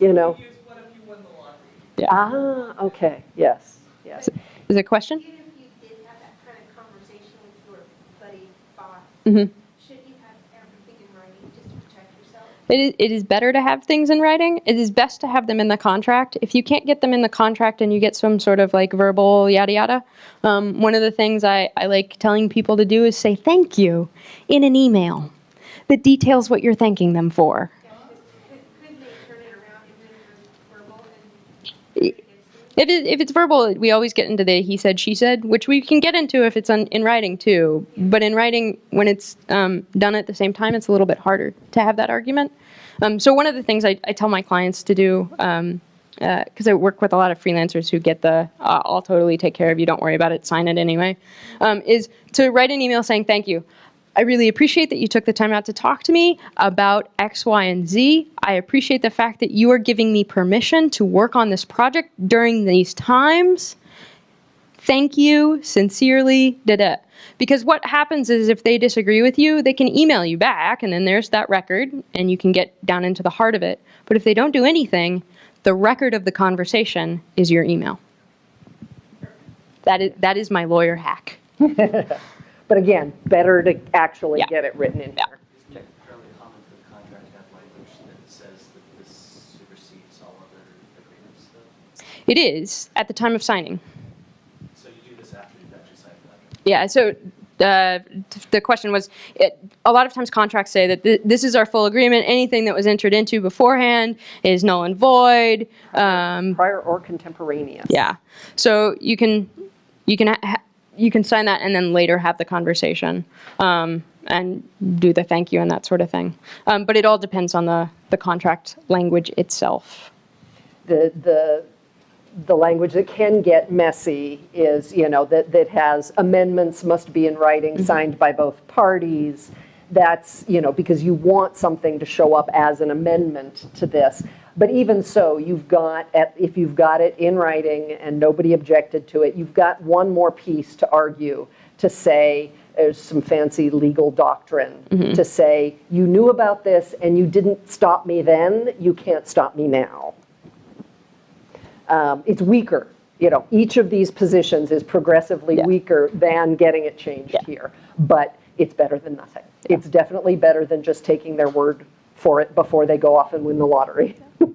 you know. we used what if you won the lottery? Yeah. ah, okay, yes, yes. Is there a question? Even if you did have that kind of conversation with your buddy boss, Mhm. should you have everything in writing just to protect yourself? It is, it is better to have things in writing. It is best to have them in the contract. If you can't get them in the contract and you get some sort of like verbal yada yada, um, one of the things I, I like telling people to do is say thank you in an email that details what you're thanking them for. Yeah, because could, could they turn it around even if it was verbal and Y- against you? If, it, if it's verbal, we always get into the he said, she said, which we can get into if it's in writing too. But in writing, when it's um, done at the same time, it's a little bit harder to have that argument. Um, so one of the things I, I tell my clients to do, because I work with a lot of freelancers who get the uh, I'll totally take care of you, don't worry about it, sign it anyway, um, is to write an email saying thank you. I really appreciate that you took the time out to talk to me about X, Y, and Z. I appreciate the fact that you are giving me permission to work on this project during these times. Thank you, sincerely, da da. Because what happens is if they disagree with you, they can email you back, and then there's that record, and you can get down into the heart of it. But if they don't do anything, the record of the conversation is your email. That is, that is my lawyer hack. But again, better to actually Yeah. get it written in Yeah. here. Isn't it fairly common for the contract to have language that says that this supersedes all other agreements though? It is at the time of signing. So you do this after you've actually signed the contract? Yeah, so uh, the question was, it, a lot of times contracts say that th- this is our full agreement. Anything that was entered into beforehand is null and void. Um, Prior or contemporaneous. yeah, so you can you can ha- ha- you can sign that and then later have the conversation um, and do the thank you and that sort of thing. Um, but it all depends on the the contract language itself. the, the, the language that can get messy is, you know, that, that has amendments must be in writing, signed by both parties. That's, you know, because you want something to show up as an amendment to this. But even so, you've got, at- if you've got it in writing and nobody objected to it, you've got one more piece to argue, to say, there's some fancy legal doctrine, to say, you knew about this and you didn't stop me then, you can't stop me now um, it's weaker. You know, each of these positions is progressively Yeah. weaker than getting it changed Yeah. here. But it's better than nothing. It's definitely better than just taking their word for it before they go off and win the lottery.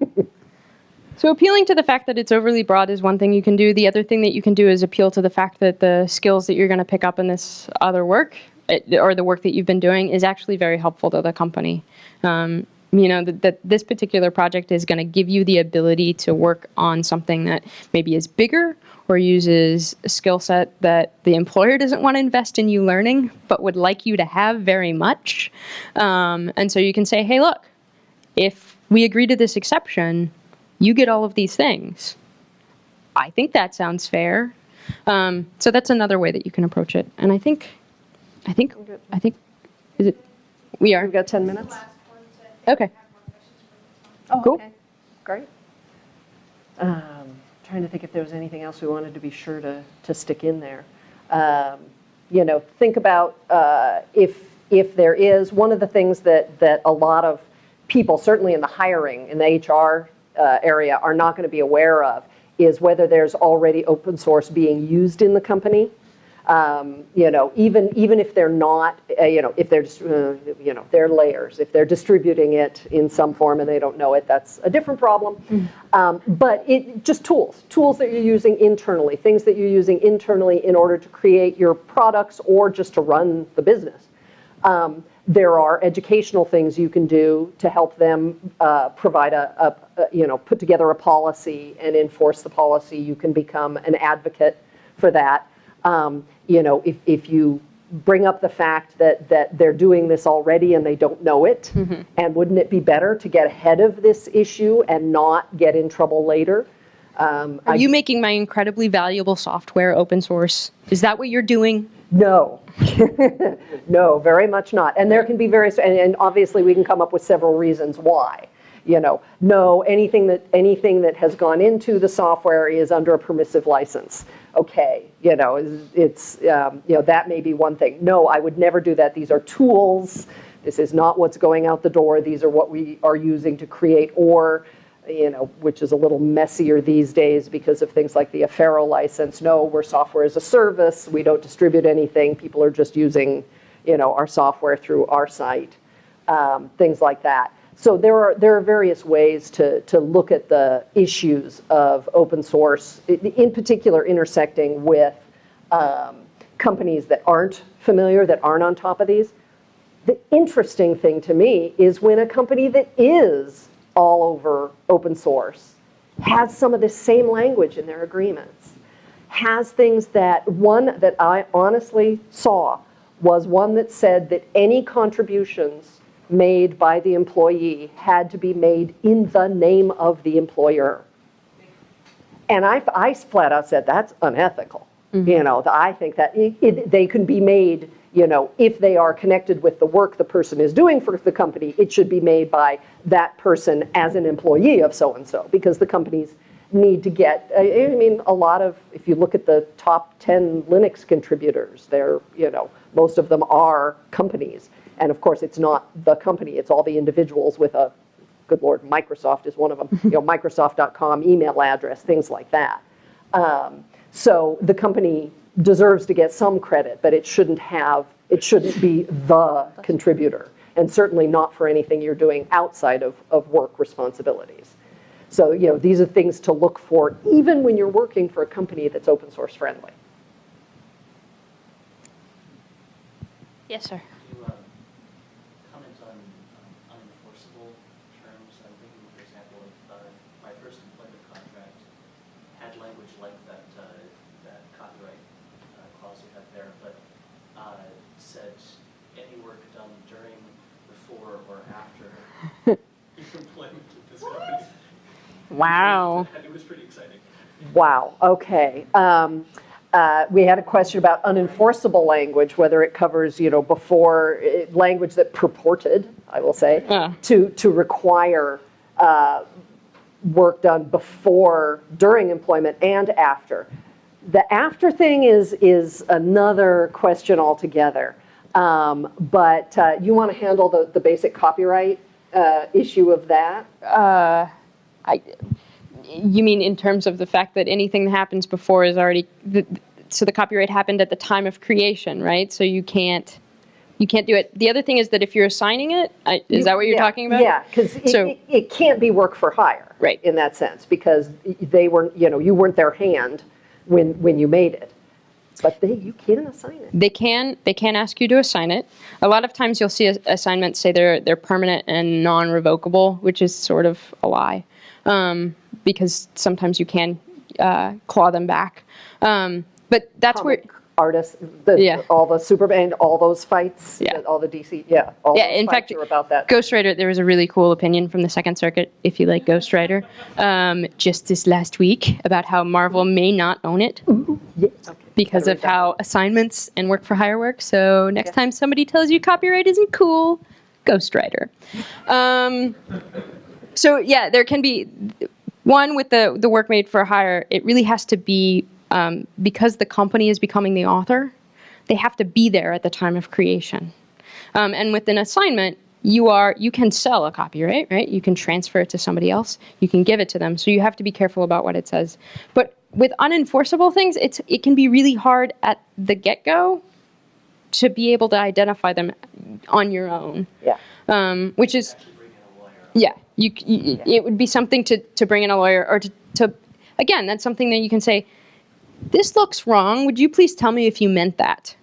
So appealing to the fact that it's overly broad is one thing you can do. The other thing that you can do is appeal to the fact that the skills that you're going to pick up in this other work, or the work that you've been doing, is actually very helpful to the company. Um, you know that this particular project is going to give you the ability to work on something that maybe is bigger or uses a skill set that the employer doesn't want to invest in you learning, but would like you to have very much. Um, and so you can say, hey, look, if we agree to this exception, you get all of these things. I think that sounds fair. Um, so that's another way that you can approach it. And I think, I think, I think, is it? We are. We've got 10 minutes? Last one, so if you Okay. have more questions for this one. Oh, Cool. okay. Great. Um, Trying to think if there was anything else we wanted to be sure to, to stick in there. Um, You know, think about uh, if, if there is, one of the things that, that a lot of people, certainly in the hiring, in the HR uh, area, are not going to be aware of is whether there's already open source being used in the company. Um, You know, even, even if they're not, uh, you know, if they're, just, uh, you know, they're layers, if they're distributing it in some form and they don't know it, that's a different problem. Um, But it, just tools, tools that you're using internally, things that you're using internally in order to create your products or just to run the business. Um, there are educational things you can do to help them uh, provide a, a, a- you know, put together a policy and enforce the policy. You can become an advocate for that. Um, You know, if, if you bring up the fact that, that they're doing this already and they don't know it, and wouldn't it be better to get ahead of this issue and not get in trouble later? Um, Are I- you making my incredibly valuable software open source? Is that what you're doing? No, no, very much not. And there can be various, and, and obviously we can come up with several reasons why. You know, no, anything that anything that has gone into the software is under a permissive license. Okay, you know, it's, um, you know that may be one thing. No, I would never do that. These are tools. This is not what's going out the door. These are what we are using to create or you know, which is a little messier these days because of things like the Affero license. No, we're software as a service. We don't distribute anything. People are just using, you know, our software through our site, um, things like that. So there are there are various ways to to look at the issues of open source, in particular intersecting with um, companies that aren't familiar, that aren't on top of these. The interesting thing to me is when a company that is all over open source has some of the same language in their agreements, has things that, one that I honestly saw was one that said that any contributions made by the employee had to be made in the name of the employer. And I, I flat out said, that's unethical. Mm-hmm. You know, I think that it, it, they can be made, you know, if they are connected with the work the person is doing for the company, it should be made by that person as an employee of so-and-so, because the companies need to get, I I mean, a lot of, if you look at the top 10 Linux contributors, they're, you know, most of them are companies. And of course, it's not the company, it's all the individuals with a good lord, Microsoft is one of them, you know, Microsoft.com email address, things like that. Um, so the company deserves to get some credit, but it shouldn't have, it shouldn't be the contributor, and certainly not for anything you're doing outside of, of work responsibilities. So, you know, these are things to look for, even when you're working for a company that's open source friendly. Yes, sir. Can you um, comment on um, unenforceable terms? I'm thinking, for example, if uh, my first employment contract had language like that, uh, that copyright uh, clause you have there, but uh, said any work done during, before, or after your employment at this company. Wow. It was pretty exciting. Wow, okay. Um, uh, We had a question about unenforceable language, whether it covers, you know, before, eh, language that purported, I will say, Yeah. to, to require uh, work done before, during employment and after. The after thing is, is another question altogether. Um, But uh, you want to handle the, the basic copyright uh, issue of that? I, you mean in terms of the fact that anything that happens before is already, the, so the copyright happened at the time of creation, right? So you can't, you can't do it. The other thing is that if you're assigning it, I, is that what you're Yeah, talking about? Yeah, because So- it, it can't be work for hire. Right. In that sense, because they weren't, you know, you weren't their hand when, when you made it. But they, you can assign it. They can they can ask you to assign it. A lot of times you'll see assignments say they're they're permanent and non-revocable, which is sort of a lie, um, because sometimes you can uh, claw them back. Um, but that's where Artists, the, Yeah. all the Superman, all those fights. Yeah. All the DC, yeah. all Yeah, in fact, about that. Ghost Rider, there was a really cool opinion from the Second Circuit, if you like Ghost Rider, um, just this last week about how Marvel may not own it okay. because of read that how assignments and work for hire work. So next Yeah. time somebody tells you copyright isn't cool, Ghost Rider. Um, so yeah, there can be one with the the work made for hire. It really has to be um, because the company is becoming the author. They have to be there at the time of creation. Um, and with an assignment, you are you can sell a copyright, right? You can transfer it to somebody else. You can give it to them. So you have to be careful about what it says. But with unenforceable things, it's it can be really hard at the get go to be able to identify them on your own, Yeah. um, which is Actually bring in a lawyer. yeah. You, you it would be something to to bring in a lawyer or to to again that's something that you can say. This looks wrong. Would you please tell me if you meant that?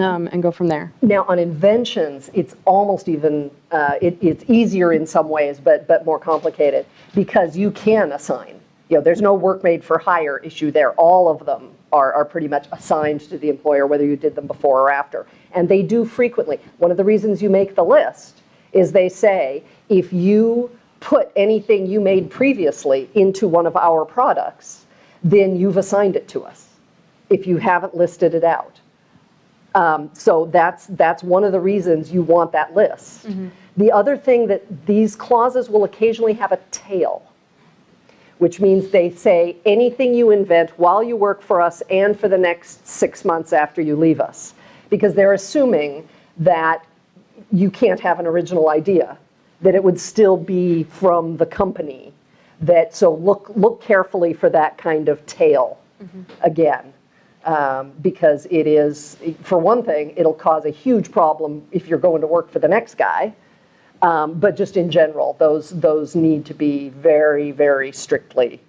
um, and go from there. Now, on inventions, it's almost even, uh, it, it's easier in some ways, but, but more complicated, because you can assign. You know, there's no work made for hire issue there. All of them are, are pretty much assigned to the employer, whether you did them before or after. And they do frequently. One of the reasons you make the list is they say, if you put anything you made previously into one of our products, then you've assigned it to us, if you haven't listed it out. Um, So that's, that's one of the reasons you want that list. The other thing that these clauses will occasionally have a tail, which means they say anything you invent while you work for us and for the next six months after you leave us. Because they're assuming that you can't have an original idea, that it would still be from the company. That, so look, look carefully for that kind of tail again. Um, Because it is, for one thing, it'll cause a huge problem if you're going to work for the next guy. Um, But just in general, those, those need to be very, very strictly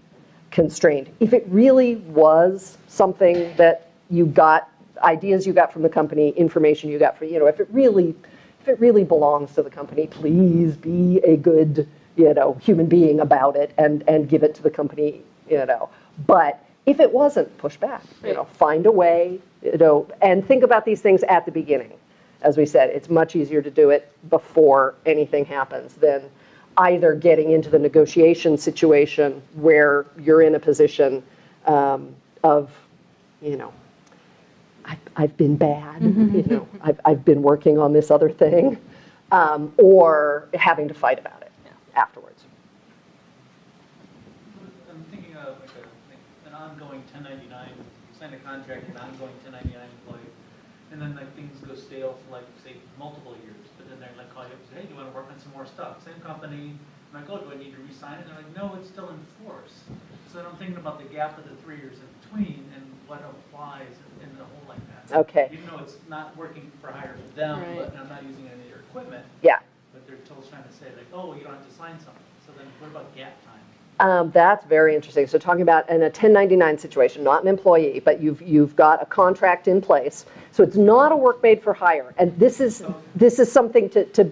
constrained. If it really was something that you got, ideas you got from the company, information you got from, you know, if it really, if it really belongs to the company, please be a good, you know, human being about it and, and give it to the company, you know. But if it wasn't, push back, you know, find a way, you know, and think about these things at the beginning. As we said, it's much easier to do it before anything happens than either getting into the negotiation situation where you're in a position um, of, you know, I've, I've been bad, you know, I've, I've been working on this other thing, um, or having to fight about it afterwards. I'm thinking of like a, like an ongoing ten ninety-nine, sign a contract, an ongoing ten ninety-nine employee, and then like things go stale for like, say, multiple years, but then they're like call you up and say, hey, do you wanna work on some more stuff? Same company, I'm like, oh, do I need to re-sign it? And they're like, no, it's still in force. So then I'm thinking about the gap of the three years in between and what applies in in a hole like that. Okay, Even though it's not working for hire for them, Right. but I'm not using any of their equipment, yeah. but they're still trying to say like, oh, you don't have to sign something. So then what about gap time? Um, That's very interesting. So talking about in a 1099 situation, not an employee, but you've, you've got a contract in place. So it's not a work made for hire. And this is, this is something to, to,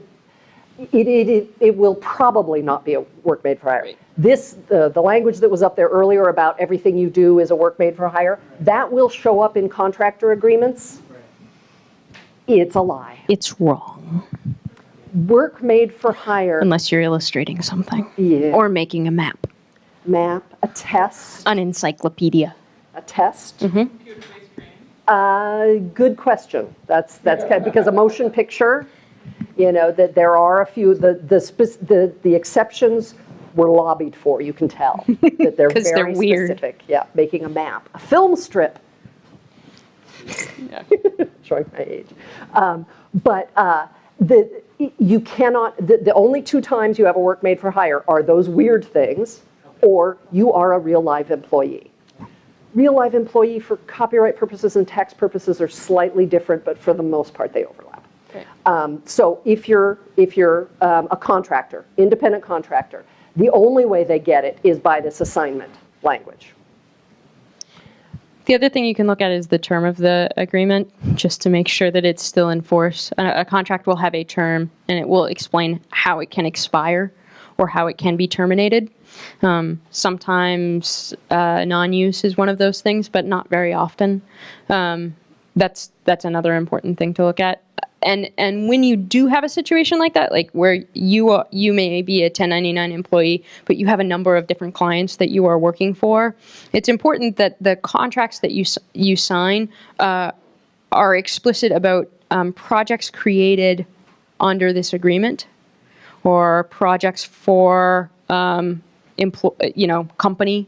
it, it, it- it will probably not be a work made for hire. Right. This, the, the language that was up there earlier about everything you do is a work made for hire, that will show up in contractor agreements. It's a lie. It's wrong Work made for hire, unless you're illustrating something yeah, or making a map, map, a test, an encyclopedia. a test. Computer-based training. Uh, good question. That's, that's kind of, because a motion picture, you know, that there are a few, the, the, the, the exceptions were lobbied for, you can tell. That they're 'Cause they're very weird. specific. Yeah, making a map. A film strip. Yeah. Showing my age. Um, But uh, the, you cannot, the, the only two times you have a work made for hire are those weird things, or you are a real live employee. Real live employee for copyright purposes and tax purposes are slightly different, but for the most part, they overlap. Okay. Um, So if you're, if you're um, a contractor, independent contractor, the only way they get it is by this assignment language. The other thing you can look at is the term of the agreement, just to make sure that it's still in force. A, a contract will have a term, and it will explain how it can expire or how it can be terminated. Um, sometimes uh, non-use is one of those things, but not very often. Um, that's that's another important thing to look at. And and when you do have a situation like that, like where you are, you may be a 1099 employee, but you have a number of different clients that you are working for, it's important that the contracts that you you sign uh, are explicit about um, projects created under this agreement or projects for um, you know company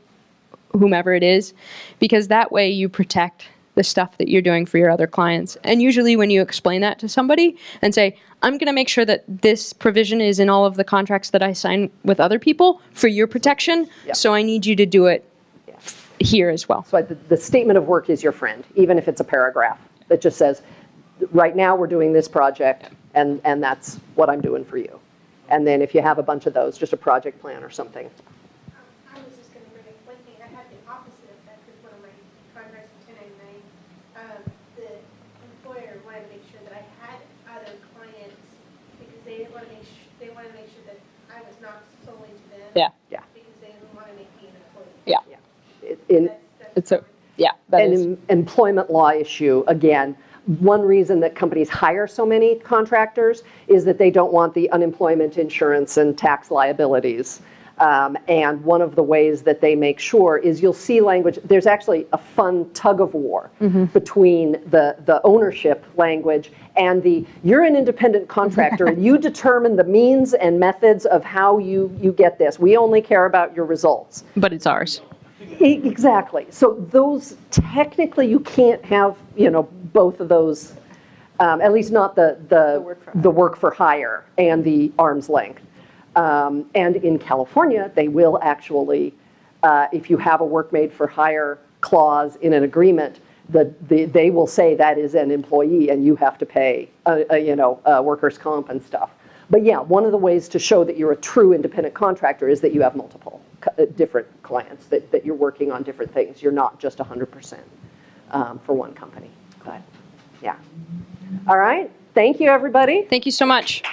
whomever it is because that way you protect the stuff that you're doing for your other clients and usually when you explain that to somebody and say i'm going to make sure that this provision is in all of the contracts that i sign with other people for your protection Yeah. so i need you to do it f- here as well So the, the statement of work is your friend, even if it's a paragraph that just says, right now, we're doing this project, and, and that's what I'm doing for you. And then if you have a bunch of those, just a project plan or something. I was just gonna bring up one thing, I had the opposite effect with one of my contracts in ten ninety-nine. Um, the employer wanted to make sure that I had other clients because they didn't want to make, su- they wanted to make sure that I was not solely to them. Yeah. Yeah. Because they didn't want to make an employee. Yeah. In, It's a, yeah, that an em- employment law issue, again, one reason that companies hire so many contractors is that they don't want the unemployment insurance and tax liabilities. Um, And one of the ways that they make sure is you'll see language, there's actually a fun tug of war between the, the ownership language and the, you're an independent contractor, and you determine the means and methods of how you, you get this. We only care about your results. but it's ours. E- Exactly. So those, technically, you can't have, you know, both of those, um, at least not the, the, the work for hire and the arm's length. Um, And in California, they will actually, uh, if you have a work made for hire clause in an agreement, the, the- they will say that is an employee and you have to pay, uh, uh, you know, uh, workers' comp and stuff. But yeah, one of the ways to show that you're a true independent contractor is that you have multiple different clients, that, that you're working on different things. You're not just 100% um, for one company. But, yeah. All right. Thank you, everybody. Thank you so much.